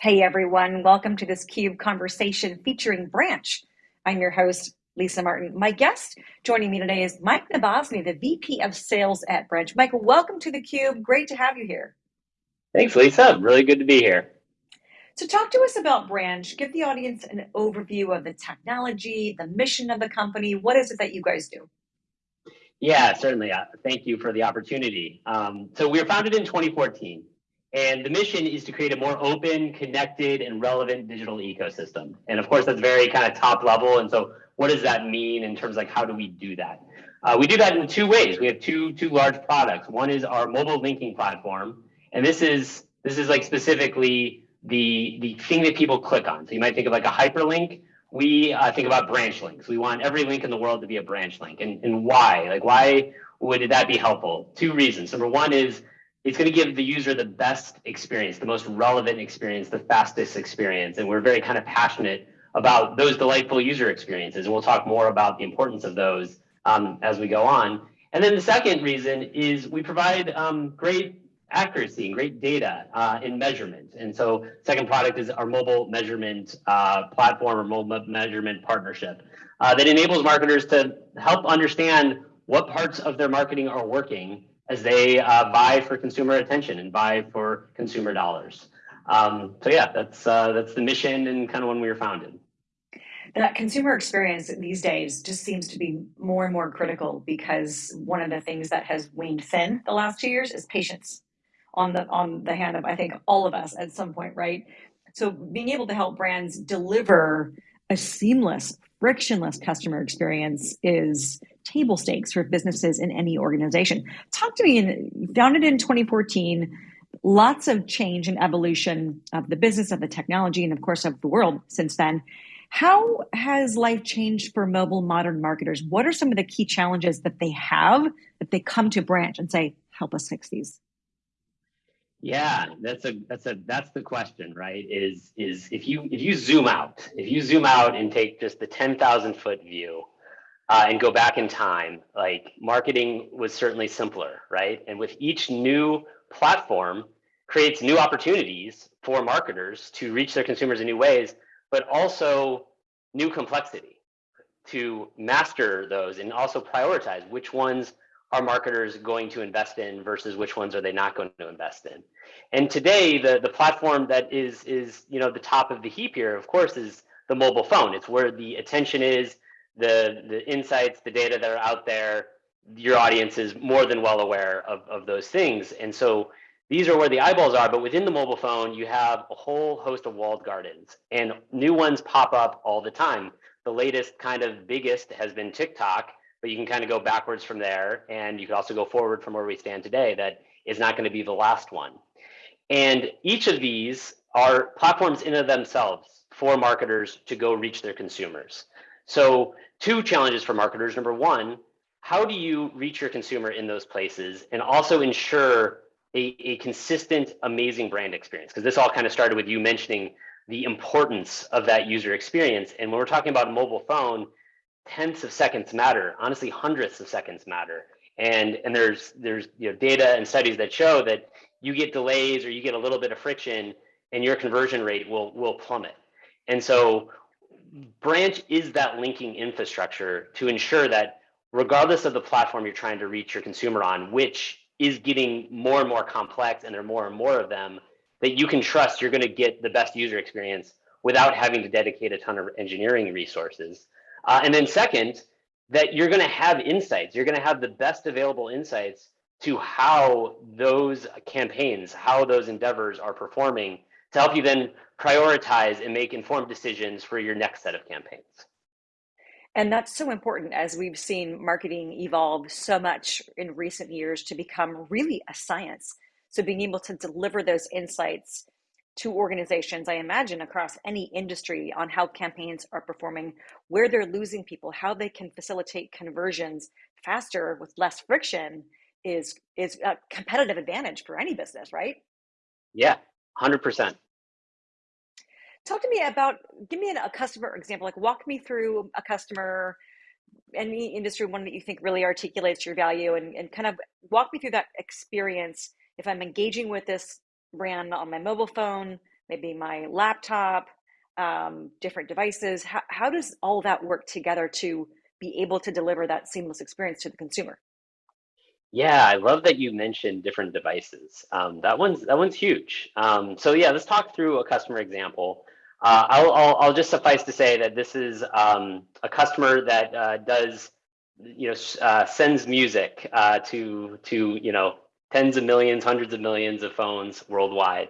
Hey everyone, welcome to this CUBE conversation featuring Branch. I'm your host, Lisa Martin. My guest joining me today is Mike Nabozny, the VP of Sales at Branch. Mike, welcome to the Cube. Great to have you here. Thanks, Lisa. Really good to be here. So talk to us about Branch. Give the audience an overview of the technology, the mission of the company. What is it that you guys do? Yeah, certainly. Uh, thank you for the opportunity. Um, so we were founded in 2014. And the mission is to create a more open, connected, and relevant digital ecosystem. And of course, that's very kind of top level. And so what does that mean in terms of like how do we do that? Uh, we do that in two ways. We have two two large products. One is our mobile linking platform, and this is this is like specifically the the thing that people click on. So you might think of like a hyperlink. We uh, think about branch links. We want every link in the world to be a branch link. And and why? Like why would that be helpful? Two reasons. Number one is it's going to give the user the best experience, the most relevant experience, the fastest experience. And we're very kind of passionate about those delightful user experiences. And we'll talk more about the importance of those um, as we go on. And then the second reason is we provide um, great accuracy and great data uh, in measurement. And so second product is our mobile measurement uh, platform or mobile measurement partnership uh, that enables marketers to help understand what parts of their marketing are working as they uh, for consumer attention and vie for consumer dollars. Um, so yeah, that's uh, that's the mission and kind of when we were founded. That consumer experience these days just seems to be more and more critical because one of the things that has waned thin the last two years is patience on the on the hand of I think all of us at some point, right? So being able to help brands deliver a seamless, frictionless customer experience is table stakes for businesses in any organization. Talk to me, in, founded in 2014, lots of change and evolution of the business, of the technology, and of course of the world since then. How has life changed for mobile modern marketers? What are some of the key challenges that they have that they come to Branch and say, help us fix these? Yeah, that's a that's a that's the question, right? Is is if you if you zoom out, if you zoom out and take just the 10,000 foot view, uh, and go back in time, like marketing was certainly simpler, right? And with each new platform creates new opportunities for marketers to reach their consumers in new ways, but also new complexity to master those and also prioritize which ones are marketers going to invest in versus which ones are they not going to invest in. And today, the, the platform that is, is you know, the top of the heap here, of course, is the mobile phone. It's where the attention is, the the insights, the data that are out there, your audience is more than well aware of, of those things. And so these are where the eyeballs are, but within the mobile phone, you have a whole host of walled gardens and new ones pop up all the time. The latest kind of biggest has been TikTok, but you can kind of go backwards from there. And you can also go forward from where we stand today. That is not going to be the last one. And each of these are platforms in of themselves for marketers to go reach their consumers. So two challenges for marketers. Number one, how do you reach your consumer in those places and also ensure a, a consistent, amazing brand experience? Because this all kind of started with you mentioning the importance of that user experience. And when we're talking about a mobile phone, tenths of seconds matter. Honestly, hundredths of seconds matter. And and there's there's you know data and studies that show that you get delays or you get a little bit of friction, and your conversion rate will will plummet. And so branch is that linking infrastructure to ensure that regardless of the platform you're trying to reach your consumer on, which is getting more and more complex and there are more and more of them, that you can trust you're going to get the best user experience without having to dedicate a ton of engineering resources. Uh, and then second, that you're going to have insights. You're going to have the best available insights to how those campaigns, how those endeavors are performing to help you then prioritize and make informed decisions for your next set of campaigns. And that's so important as we've seen marketing evolve so much in recent years to become really a science. So being able to deliver those insights to organizations, I imagine across any industry on how campaigns are performing, where they're losing people, how they can facilitate conversions faster with less friction is is a competitive advantage for any business, right? Yeah, 100%. Talk to me about, give me a customer example, like walk me through a customer, any industry, one that you think really articulates your value and, and kind of walk me through that experience. If I'm engaging with this brand on my mobile phone, maybe my laptop, um, different devices. How, how does all that work together to be able to deliver that seamless experience to the consumer? Yeah, I love that you mentioned different devices. Um, that one's that one's huge. Um, so yeah, let's talk through a customer example. Uh, I'll, I'll, I'll just suffice to say that this is um, a customer that uh, does, you know, uh, sends music uh, to to you know tens of millions, hundreds of millions of phones worldwide,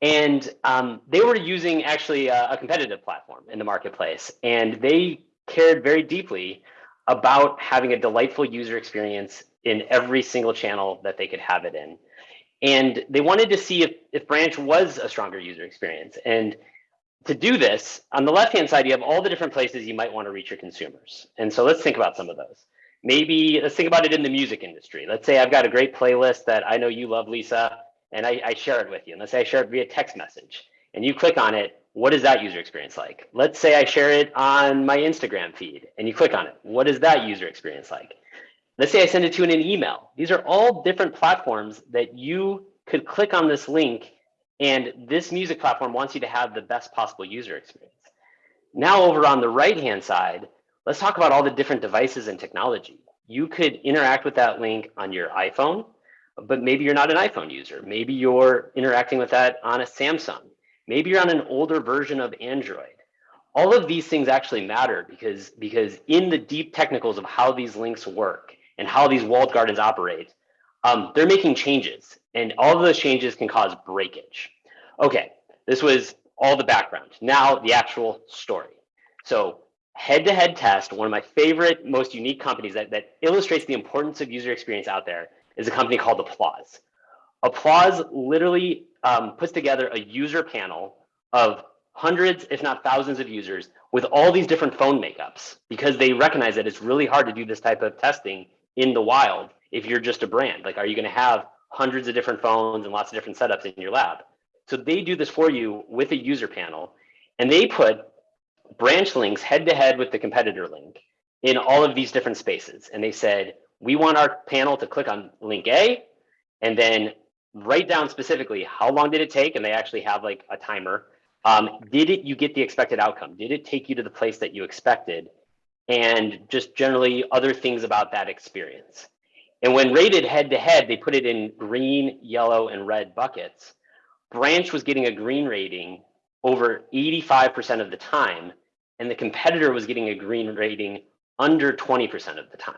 and um, they were using actually a, a competitive platform in the marketplace, and they cared very deeply about having a delightful user experience in every single channel that they could have it in. And they wanted to see if, if Branch was a stronger user experience. And to do this, on the left-hand side, you have all the different places you might want to reach your consumers. And so let's think about some of those. Maybe let's think about it in the music industry. Let's say I've got a great playlist that I know you love, Lisa, and I, I share it with you. And let's say I share it via text message and you click on it. What is that user experience like? Let's say I share it on my Instagram feed and you click on it. What is that user experience like? Let's say I send it to you in an email. These are all different platforms that you could click on this link and this music platform wants you to have the best possible user experience. Now over on the right-hand side, let's talk about all the different devices and technology. You could interact with that link on your iPhone, but maybe you're not an iPhone user. Maybe you're interacting with that on a Samsung. Maybe you're on an older version of Android. All of these things actually matter because, because in the deep technicals of how these links work and how these walled gardens operate, um, they're making changes and all of those changes can cause breakage. Okay, this was all the background. Now the actual story. So head-to-head -head test, one of my favorite, most unique companies that, that illustrates the importance of user experience out there is a company called Applause. Applause literally um, puts together a user panel of hundreds, if not thousands of users with all these different phone makeups because they recognize that it's really hard to do this type of testing in the wild if you're just a brand. Like, are you going to have hundreds of different phones and lots of different setups in your lab? So they do this for you with a user panel and they put branch links head to head with the competitor link in all of these different spaces. And they said, we want our panel to click on link A and then write down specifically how long did it take? And they actually have like a timer. Um, did it you get the expected outcome? Did it take you to the place that you expected? And just generally other things about that experience. And when rated head to head, they put it in green, yellow, and red buckets. Branch was getting a green rating over 85% of the time, and the competitor was getting a green rating under 20% of the time.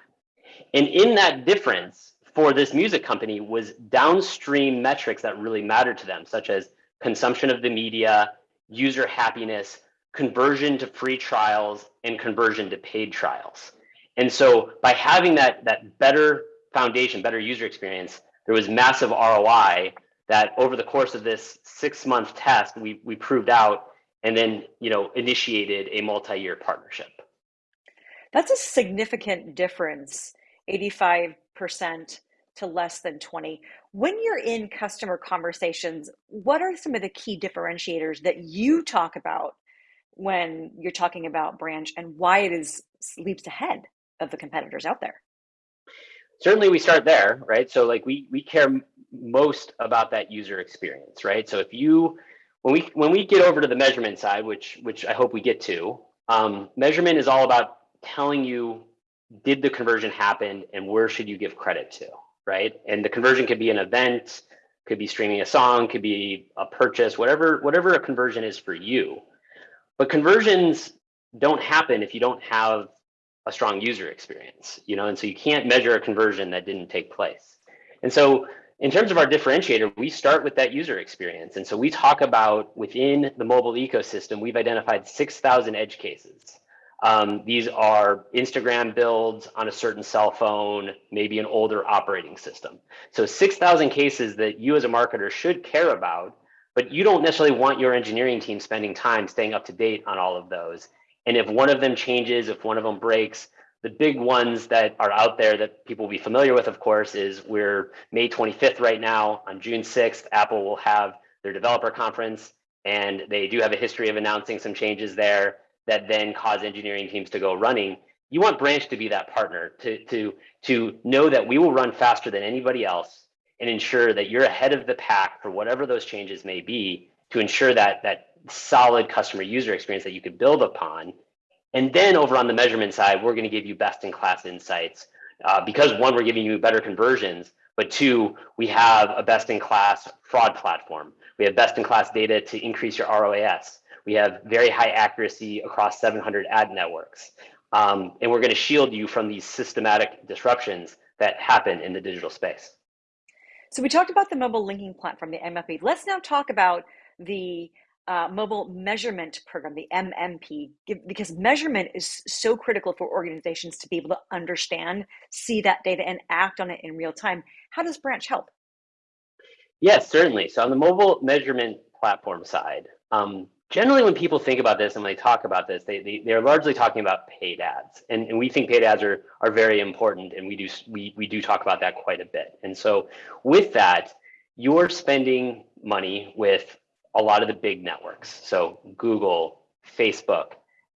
And in that difference for this music company was downstream metrics that really mattered to them, such as consumption of the media, user happiness, conversion to free trials, and conversion to paid trials. And so by having that, that better foundation, better user experience, there was massive ROI that over the course of this six month test, we, we proved out and then you know initiated a multi-year partnership. That's a significant difference, 85% to less than 20. When you're in customer conversations, what are some of the key differentiators that you talk about when you're talking about branch and why it is leaps ahead of the competitors out there? certainly we start there, right? So like we we care most about that user experience, right? So if you when we when we get over to the measurement side, which which I hope we get to, um, measurement is all about telling you did the conversion happen and where should you give credit to, right? And the conversion could be an event, could be streaming a song, could be a purchase, whatever whatever a conversion is for you. But conversions don't happen if you don't have a strong user experience, you know, and so you can't measure a conversion that didn't take place. And so in terms of our differentiator, we start with that user experience. And so we talk about within the mobile ecosystem, we've identified 6,000 edge cases. Um, these are Instagram builds on a certain cell phone, maybe an older operating system. So 6,000 cases that you as a marketer should care about, but you don't necessarily want your engineering team spending time staying up to date on all of those. And if one of them changes, if one of them breaks, the big ones that are out there that people will be familiar with, of course, is we're May 25th right now. On June 6th, Apple will have their developer conference, and they do have a history of announcing some changes there that then cause engineering teams to go running. You want Branch to be that partner to, to, to know that we will run faster than anybody else and ensure that you're ahead of the pack for whatever those changes may be to ensure that that solid customer user experience that you could build upon. And then over on the measurement side, we're going to give you best in class insights uh, because one, we're giving you better conversions, but two, we have a best in class fraud platform. We have best in class data to increase your ROAS. We have very high accuracy across 700 ad networks. Um, and we're going to shield you from these systematic disruptions that happen in the digital space. So we talked about the mobile linking platform, the MLP. Let's now talk about the uh, mobile measurement program, the MMP, because measurement is so critical for organizations to be able to understand, see that data, and act on it in real time. How does Branch help? Yes, certainly. So on the mobile measurement platform side, um, generally when people think about this and when they talk about this, they, they, they're largely talking about paid ads. And, and we think paid ads are, are very important and we do, we, we do talk about that quite a bit. And so with that, you're spending money with a lot of the big networks. So Google, Facebook,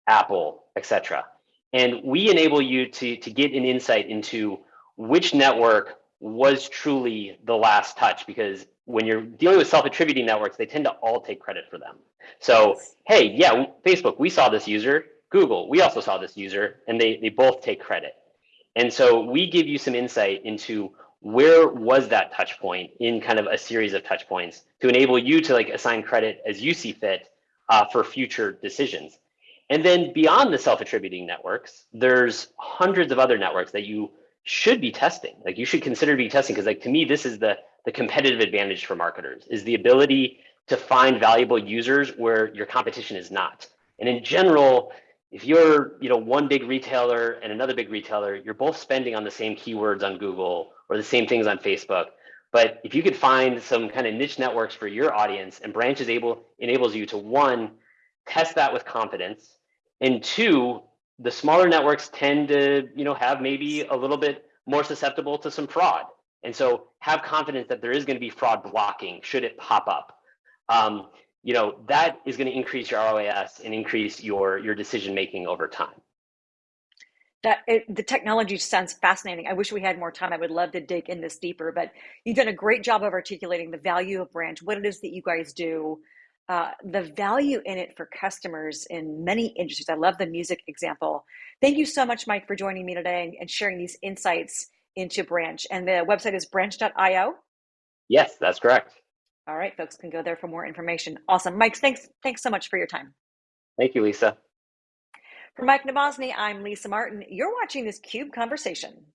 Apple, etc. And we enable you to, to get an insight into which network was truly the last touch because when you're dealing with self-attributing networks, they tend to all take credit for them. So, hey, yeah, Facebook, we saw this user. Google, we also saw this user, and they, they both take credit. And so we give you some insight into where was that touch point in kind of a series of touch points to enable you to like assign credit as you see fit uh, for future decisions. And then beyond the self-attributing networks, there's hundreds of other networks that you should be testing. Like you should consider be testing because like to me, this is the, the competitive advantage for marketers is the ability to find valuable users where your competition is not. And in general, if you're you know one big retailer and another big retailer, you're both spending on the same keywords on Google or the same things on Facebook. But if you could find some kind of niche networks for your audience and Branch is able enables you to one, test that with confidence, and two, the smaller networks tend to you know have maybe a little bit more susceptible to some fraud. And so have confidence that there is going to be fraud blocking should it pop up. Um, you know, that is going to increase your ROAS and increase your, your decision making over time that it, the technology sounds fascinating. I wish we had more time. I would love to dig in this deeper, but you've done a great job of articulating the value of Branch, what it is that you guys do, uh, the value in it for customers in many industries. I love the music example. Thank you so much, Mike, for joining me today and, and sharing these insights into Branch. And the website is branch.io. Yes, that's correct. All right, folks can go there for more information. Awesome. Mike, thanks, thanks so much for your time. Thank you, Lisa. For Mike Nabozny, I'm Lisa Martin. You're watching this CUBE Conversation.